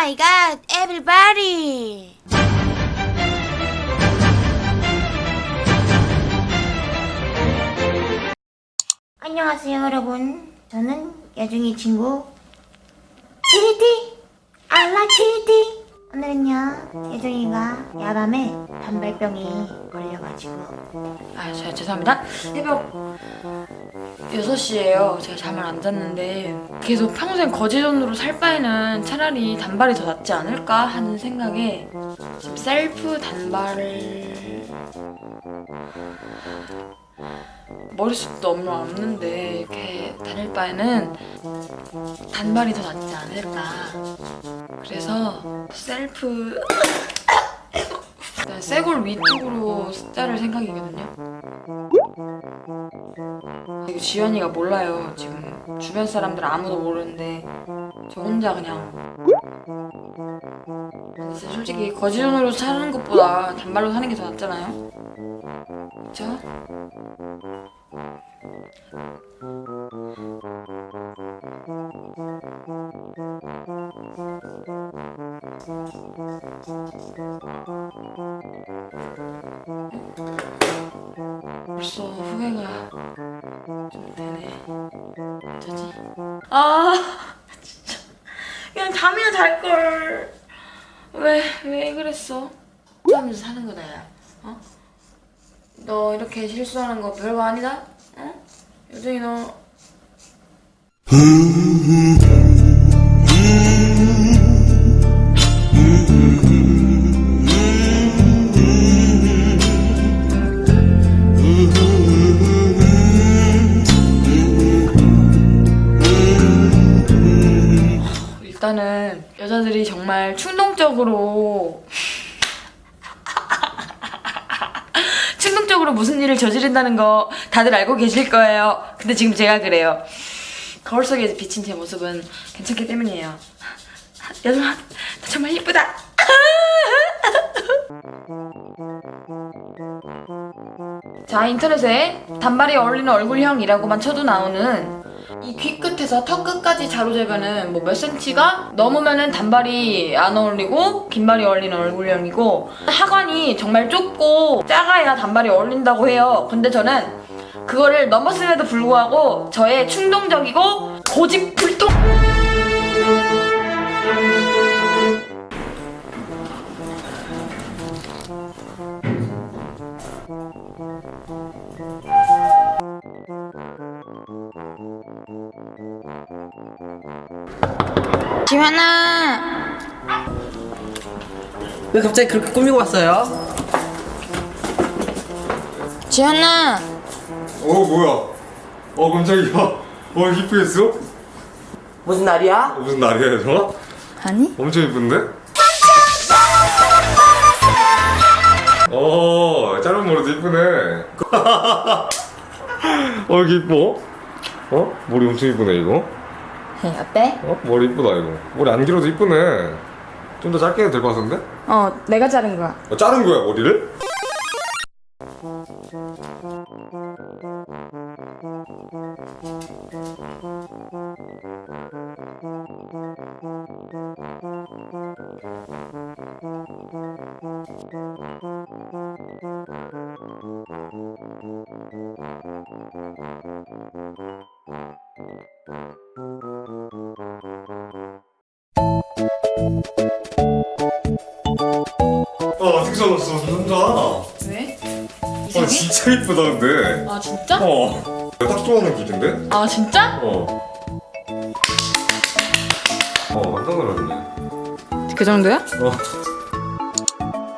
My God, everybody. 안녕하세요, 여러분. 저는 야중이 친구 티리티 예정이가 야밤에 단발병이 걸려가지고 아, 제가 죄송합니다. 새벽 6시에요. 제가 잠을 안 잤는데 계속 평생 거지존으로 살 바에는 차라리 단발이 더 낫지 않을까 하는 생각에 지금 셀프 단발을 머리숱도 얼마 없는데 이렇게 다닐 바에는 단발이 더 낫지 않을까 그래서 셀프 일단 쇄골 위쪽으로 자를 생각이거든요. 이거 지연이가 몰라요. 지금 주변 사람들 아무도 모르는데 저 혼자 그냥. 솔직히 거지존으로 사는 것보다 단발로 사는 게 더 낫잖아요. 그쵸? 벌써 후회가 좀 되네. 어쩌지? 아 진짜 그냥 잠이나 잘 걸. 왜 왜 그랬어? 하면서 사는 거다 야. 어? 너 이렇게 실수하는 거 별거 아니다? 어? 요정이 너 일단은 여자들이 정말 충동적으로 충동적으로 무슨 일을 저지른다는 거 다들 알고 계실 거예요. 근데 지금 제가 그래요. 거울 속에 비친 제 모습은 괜찮기 때문이에요. 나 정말 예쁘다. 자 인터넷에 단발이 어울리는 얼굴형이라고만 쳐도 나오는 이 귀 끝에서 턱 끝까지 자로 재면은 뭐 몇 센치가 넘으면은 단발이 안 어울리고 긴발이 어울리는 얼굴형이고 하관이 정말 좁고 작아야 단발이 어울린다고 해요. 근데 저는 그거를 넘었음에도 불구하고 저의 충동적이고 고집불통 지환아 왜 갑자기 그렇게 꾸미고 왔어요? 지환아 어 뭐야? 어 깜짝이야. 어 이쁘겠어? 무슨 날이야? 어, 무슨 날이야 얘들아? 아니? 엄청 이쁜데? 어 짧은 머리도 이쁘네. 어 이렇게 이뻐? 어? 머리 엄청 이쁘네 이거. 어때? 어? 머리 이쁘다 이거. 머리 안 길어도 이쁘네. 좀 더 짧게 해도 될 것 같은데? 어 내가 자른 거야 어, 자른 거야 머리를? 어 어떻게 잘랐어 혼자? 왜? 어 진짜 이쁘다 근데. 아 진짜? 어. 내가 딱 좋아하는 굿인데? 아 진짜? 어. 어 깜짝 놀랐네. 그 정도야? 어.